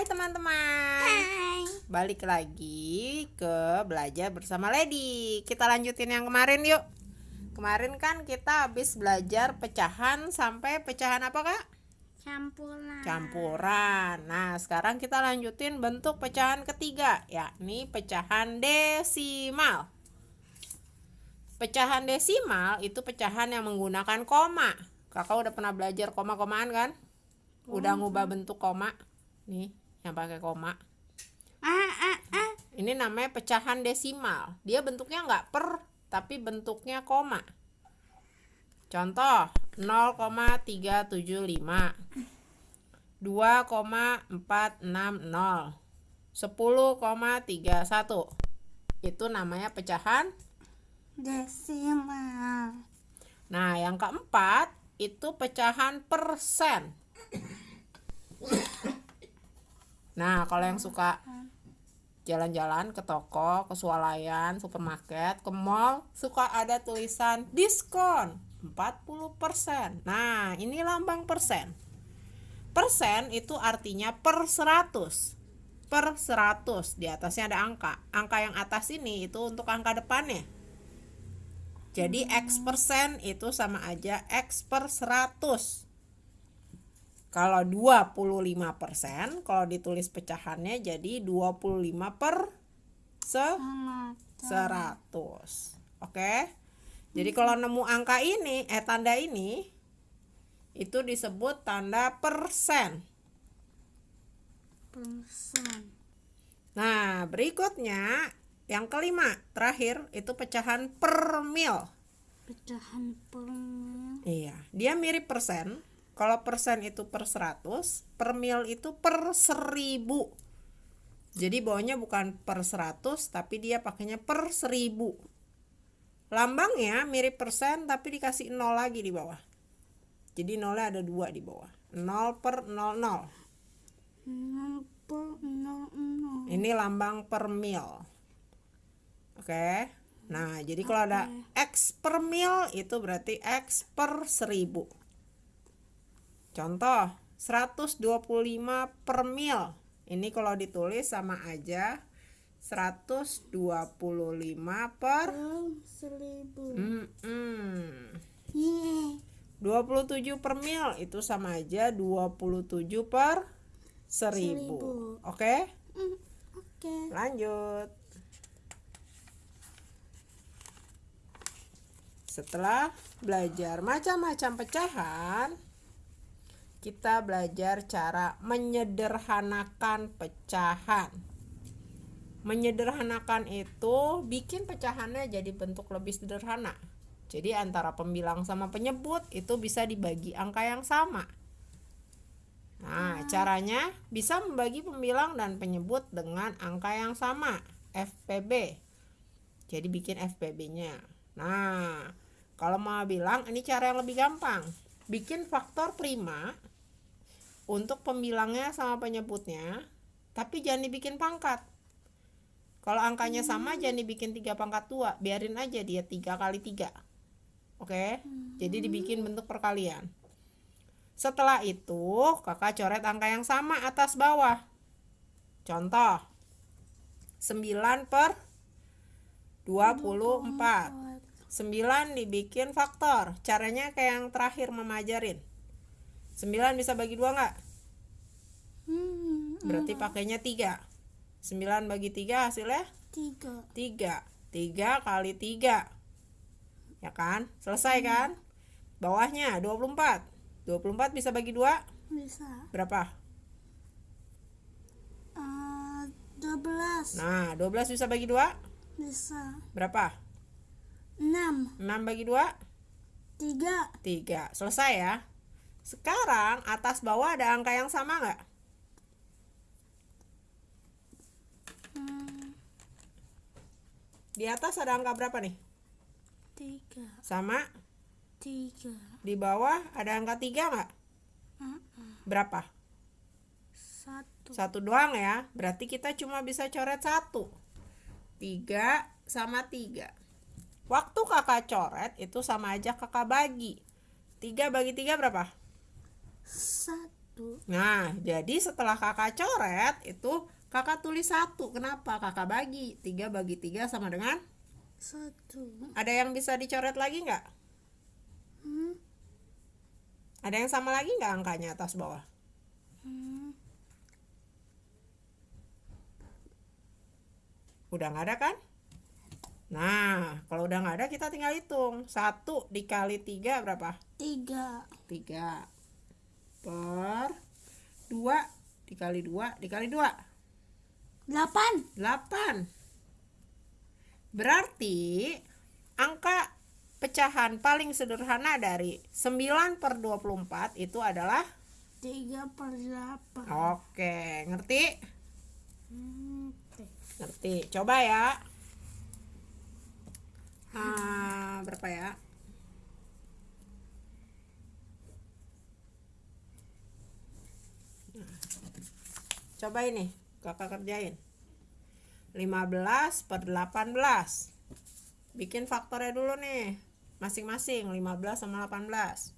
Hai teman-teman Hai. Balik lagi ke belajar bersama Lady Kita lanjutin yang kemarin yuk Kemarin kan kita habis belajar pecahan sampai pecahan apa kak? Campuran. Campuran Nah sekarang kita lanjutin bentuk pecahan ketiga Yakni pecahan desimal Pecahan desimal itu pecahan yang menggunakan koma Kakak udah pernah belajar koma-komaan kan? Udah ngubah bentuk koma Nih yang pakai koma. Ah, ah, ah. ini namanya pecahan desimal. Dia bentuknya nggak per tapi bentuknya koma. Contoh 0,375 2,460 10,31 itu namanya pecahan Desimal. nah yang keempat itu pecahan persen nah kalau yang suka jalan-jalan ke toko, ke swalayan, supermarket, ke mall, suka ada tulisan diskon 40%. Nah, ini lambang persen. Persen itu artinya per 100. Per 100, di atasnya ada angka. Angka yang atas ini itu untuk angka depannya. Jadi X persen itu sama aja X per 100 kalau 25% kalau ditulis pecahannya jadi 25 per se Sama. 100 oke jadi kalau nemu angka ini eh tanda ini itu disebut tanda persen Persen. nah berikutnya yang kelima terakhir itu pecahan per mil Pecahan permil. iya dia mirip persen kalau persen itu per 100 per mil itu per 1000 jadi bawahnya bukan per 100 tapi dia pakainya per 1000 lambangnya mirip persen tapi dikasih 0 lagi di bawah. Jadi nolnya ada dua di bawah. 0 per 00 Nol. Per nol nol. ini lambang per mil. Oke? Nah jadi kalau ada X per mil itu berarti X per 1000 contoh 125 per mil ini kalau ditulis sama aja 125 per seribu. Mm-mm. Yeay. 27 per mil itu sama aja 27 per 1000 Seribu. oke Hmm, Oke. lanjut setelah belajar macam-macam pecahan kita belajar cara menyederhanakan pecahan menyederhanakan itu bikin pecahannya jadi bentuk lebih sederhana jadi antara pembilang sama penyebut itu bisa dibagi angka yang sama Nah, caranya bisa membagi pembilang dan penyebut dengan angka yang sama, FPB. Jadi bikin FPB-nya. Nah, kalau mau bilang ini cara yang lebih gampang. Bikin faktor prima untuk pembilangnya sama penyebutnya, tapi jangan dibikin pangkat. Kalau angkanya sama jangan dibikin 3 pangkat 2, biarin aja dia 3 kali 3. Oke? Jadi dibikin bentuk perkalian. Setelah itu, kakak coret angka yang sama atas bawah. Contoh, 9 per 24. 9 dibikin faktor. Caranya kayak yang terakhir memajarin. 9 bisa bagi dua nggak? Hmm, Berarti pakainya 3. 9 bagi 3 hasilnya tiga. 3. 3 kali 3. Ya kan? Selesai kan? Bawahnya 24. 24 bisa bagi dua Bisa. berapa? Eh, Dua belas. Nah, 12 bisa bagi dua Bisa. berapa? Enam. 6 bagi 2 Tiga. 3 selesai ya sekarang atas bawah ada angka yang sama nggak? Hmm, di atas ada angka berapa nih? Tiga. sama? Tiga. di bawah ada angka 3 nggak? Berapa? Satu. satu doang ya. Berarti kita cuma bisa coret satu. 3 sama 3 waktu kakak coret itu sama aja kakak bagi. 3 bagi 3 berapa Satu. Nah, jadi setelah kakak coret itu kakak tulis satu. Kenapa? Kakak bagi. Tiga bagi tiga sama dengan? Satu. Ada yang bisa dicoret lagi nggak? Hmm. Ada yang sama lagi nggak angkanya atas bawah? Hmm. Udah nggak ada kan? Nah, kalau udah nggak ada kita tinggal hitung. Satu dikali tiga berapa? Tiga. Tiga. Per dua dikali dua dikali dua. Delapan. 8 Berarti angka pecahan paling sederhana dari 9 per 24 itu adalah Tiga per delapan. Oke, ngerti? Oke. Ngerti. Coba ya. Ah, berapa ya? Coba ini, kakak kerjain. 15 per 18. Bikin faktornya dulu nih. Masing-masing 15 sama 18.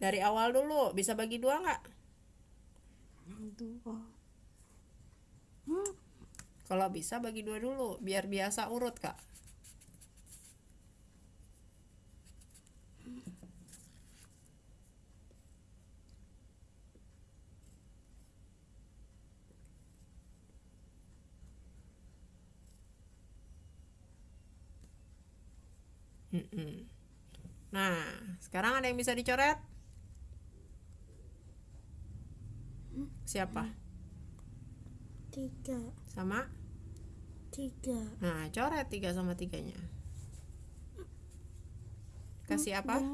Dari awal dulu, bisa bagi dua nggak? Dua. Hmm. Kalau bisa bagi dua dulu, biar biasa urut kak. Mm-mm. Nah, sekarang ada yang bisa dicoret? Siapa? Tiga. Sama? Tiga. Nah, coret tiga sama tiganya. Kasih apa?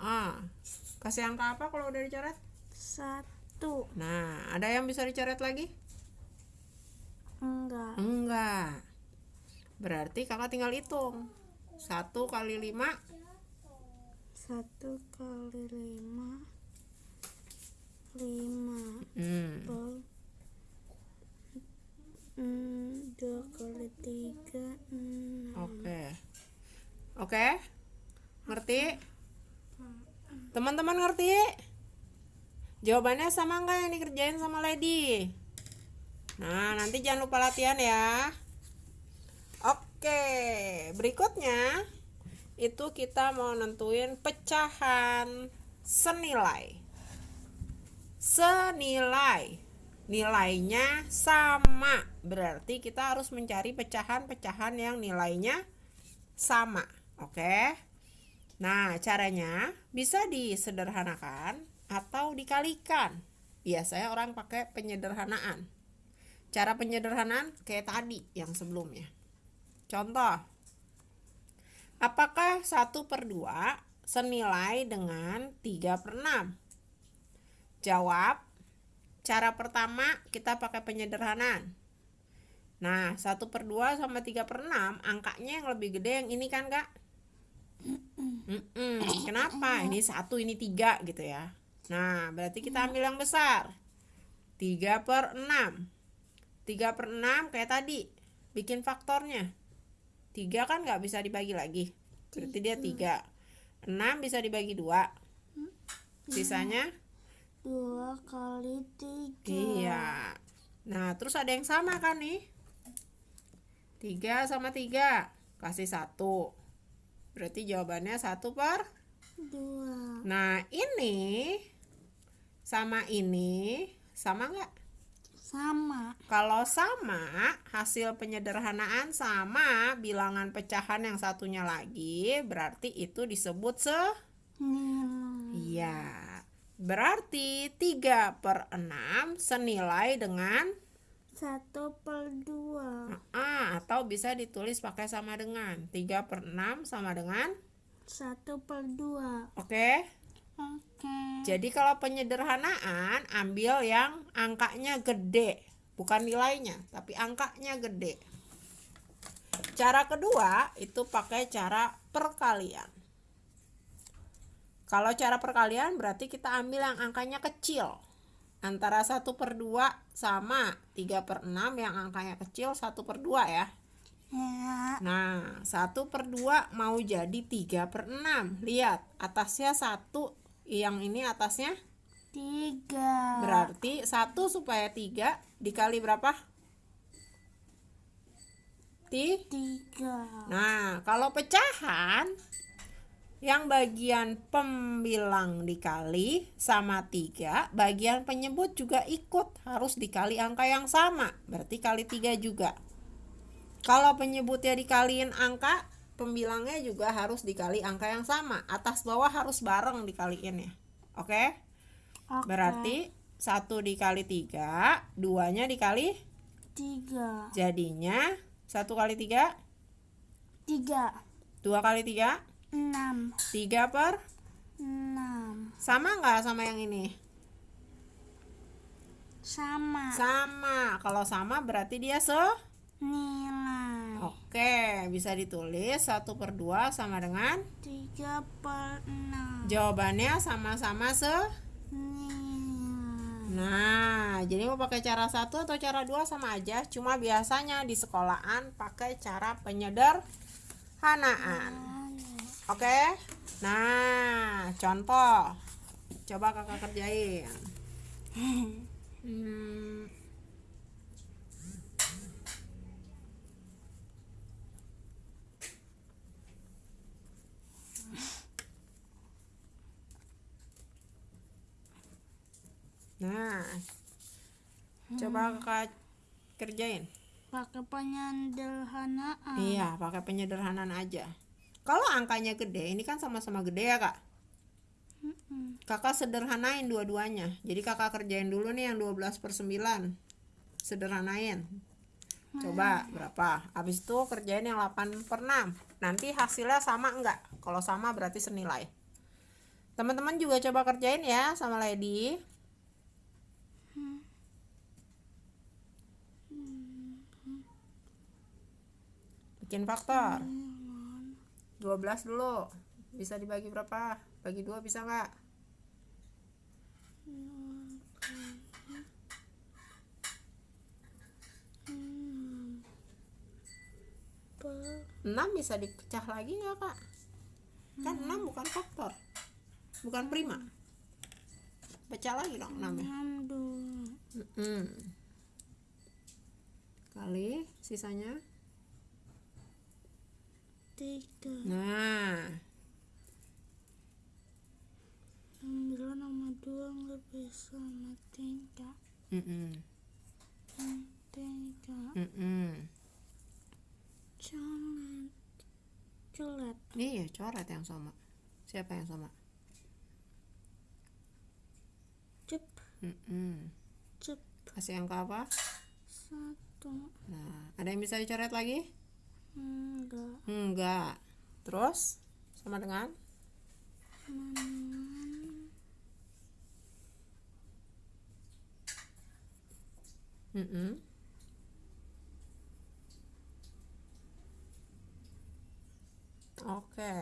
Ah, Kasih angka apa kalau udah dicoret? satu. Nah, ada yang bisa dicoret lagi? Enggak. Enggak. Berarti kakak tinggal hitung. Satu kali lima. Satu kali lima. Lima. Hmm. Hmm, dua kali tiga. Enam. Oke. Oke. Ngerti? Teman-teman ngerti? Jawabannya sama nggak yang dikerjain sama Lady? Nah, nanti jangan lupa latihan ya. Oke, berikutnya itu kita mau nentuin pecahan senilai. Senilai. Nilainya sama. Berarti kita harus mencari pecahan-pecahan yang nilainya sama. Oke. Nah, caranya bisa disederhanakan atau dikalikan. Biasanya orang pakai penyederhanaan. Cara penyederhanaan kayak tadi yang sebelumnya. Contoh. Apakah 1 per 2 senilai dengan 3 per 6? Jawab. Cara pertama kita pakai penyederhanaan. Nah, 1 per 2 sama 3 per 6 angkanya yang lebih gede yang ini kan kak? Mm-mm. Kenapa? Ini satu, ini tiga gitu ya. Nah, berarti kita ambil yang besar. 3 per 6. 3 per 6 kayak tadi. Bikin faktornya. 3 kan nggak bisa dibagi lagi. Berarti dia 3. 6 bisa dibagi 2. Sisanya? Dua kali tiga. Iya. Nah, terus ada yang sama kan nih? 3 sama 3. Kasih 1. Berarti jawabannya 1 per Dua. Nah, ini sama ini sama nggak? Sama. Kalau sama, hasil penyederhanaan sama bilangan pecahan yang satunya lagi, berarti itu disebut se. Iya. Berarti 3 per 6 senilai dengan Satu per dua. ah, atau bisa ditulis pakai sama dengan 3 per 6 sama dengan Satu per dua. Oke Oke. Jadi kalau penyederhanaan ambil yang angkanya gede, bukan nilainya, tapi angkanya gede. Cara kedua itu pakai cara perkalian. Kalau cara perkalian berarti kita ambil yang angkanya kecil. Antara 1 per 2 sama 3 per 6 yang angkanya kecil 1 per 2 ya. Ya. Nah, 1 per 2 mau jadi 3 per 6. Lihat, atasnya 1, yang ini atasnya Tiga. berarti 1 supaya 3 dikali berapa? Ti? Tiga. Nah, kalau pecahan yang bagian pembilang dikali sama 3, bagian penyebut juga ikut harus dikali angka yang sama. Berarti kali 3 juga. Kalau penyebutnya dikaliin angka, pembilangnya juga harus dikali angka yang sama. Atas bawah harus bareng dikaliin ya. Oke? Oke. Berarti 1 dikali 3, 2-nya dikali Tiga. jadinya 1 kali 3, Tiga. 2 kali 3, Enam. 3 per Enam. sama nggak sama yang ini? Sama. Sama. Kalau sama berarti dia se Nilai. Oke, bisa ditulis 1 per 2 sama dengan Tiga per enam. jawabannya sama-sama se Nilai. Nah, jadi mau pakai cara satu atau cara dua sama aja. Cuma biasanya di sekolahan pakai cara penyederhanaan. Oke? Nah, contoh. Coba kakak kerjain. Hmm, Nah, coba kakak kerjain. Pakai penyederhanaan. Iya, pakai penyederhanaan aja. Kalau angkanya gede, ini kan sama-sama gede ya kak. Kakak sederhanain dua-duanya. Jadi kakak kerjain dulu nih yang 12 per 9. Sederhanain. Coba berapa? Habis itu kerjain yang 8 per 6. Nanti hasilnya sama enggak? Kalau sama berarti senilai. Teman-teman juga coba kerjain ya sama Lady. Bikin faktor. 12 dulu. Bisa dibagi berapa? Bagi dua bisa nggak? 6 bisa dipecah lagi nggak kak? Kan 6 bukan faktor Bukan prima Pecah lagi dong 6 ya enam. Mm-mm. Kali sisanya Tiga. Nah Sembilan sama dua bisa sama tiga. Mm-mm. Tiga. Mm-mm. Coret. Coret. Iya coret yang sama Siapa yang sama? Cep. Mm-mm. Cep. Kasih angka apa? Satu. Nah ada yang bisa dicoret lagi? Enggak. Enggak Terus sama dengan Enam. Mm-mm. Oke.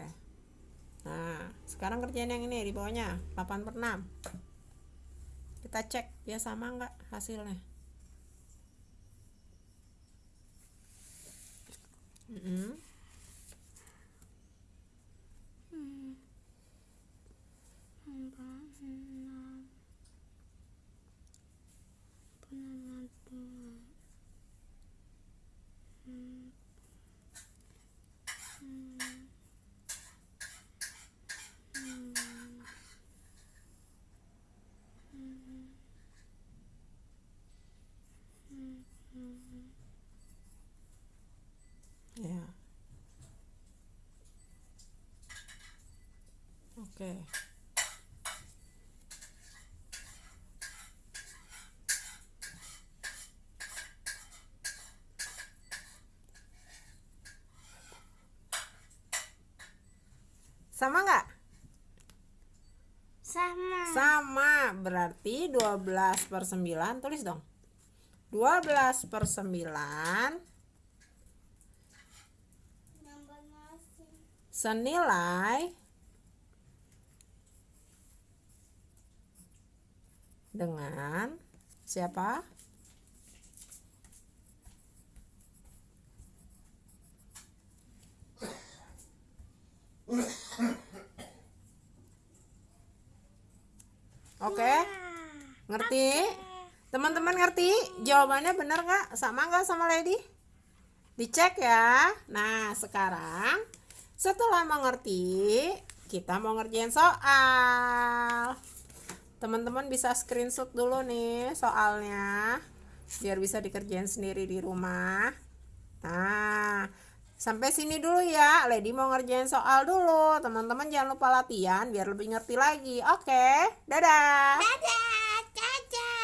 Nah, sekarang kerjaan yang ini di bawahnya 8 per 6. Kita cek dia sama nggak hasilnya. Mm-mm. Hmm. Empat. Enam. Penambah dua. Hmm. Hmm. Hmm. Hmm. Hmm. Hmm. Ya. Oke. Sama nggak? Sama. Sama, berarti 12 per 9, tulis dong 12 per 9 senilai dengan siapa? Oke, ngerti? Teman-teman ngerti? Jawabannya benar nggak? Sama nggak sama Lady? Dicek ya. Nah, sekarang setelah mengerti, kita mau ngerjain soal. Teman-teman bisa screenshot dulu nih soalnya biar bisa dikerjain sendiri di rumah. Nah, sampai sini dulu ya. Lady mau ngerjain soal dulu. Teman-teman jangan lupa latihan biar lebih ngerti lagi. Oke, dadah. Dadah, dadah.